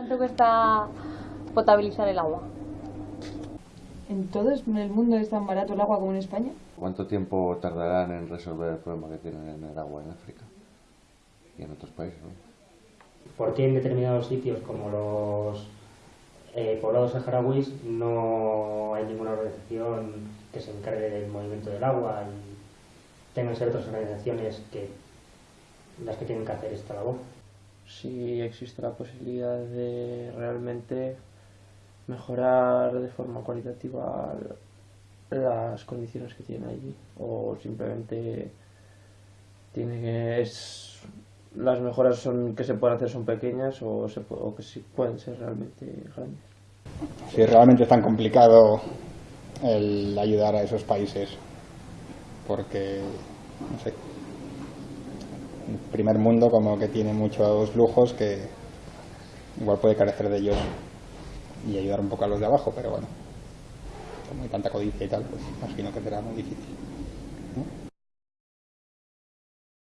¿Cuánto cuesta potabilizar el agua? ¿En todo el mundo es tan barato el agua como en España? ¿Cuánto tiempo tardarán en resolver el problema que tienen en el agua en África y en otros países? ¿no? ¿Por qué en determinados sitios como los eh, poblados saharauis no hay ninguna organización que se encargue del movimiento del agua y tengan ser otras organizaciones que las que tienen que hacer esta labor? Si existe la posibilidad de realmente mejorar de forma cualitativa las condiciones que tienen allí o simplemente tiene que es las mejoras son que se pueden hacer son pequeñas o, se, o que sí pueden ser realmente grandes. Si realmente es tan complicado el ayudar a esos países porque no sé el primer mundo como que tiene muchos lujos que igual puede carecer de ellos y ayudar un poco a los de abajo, pero bueno, como hay tanta codicia y tal, pues imagino que será muy difícil.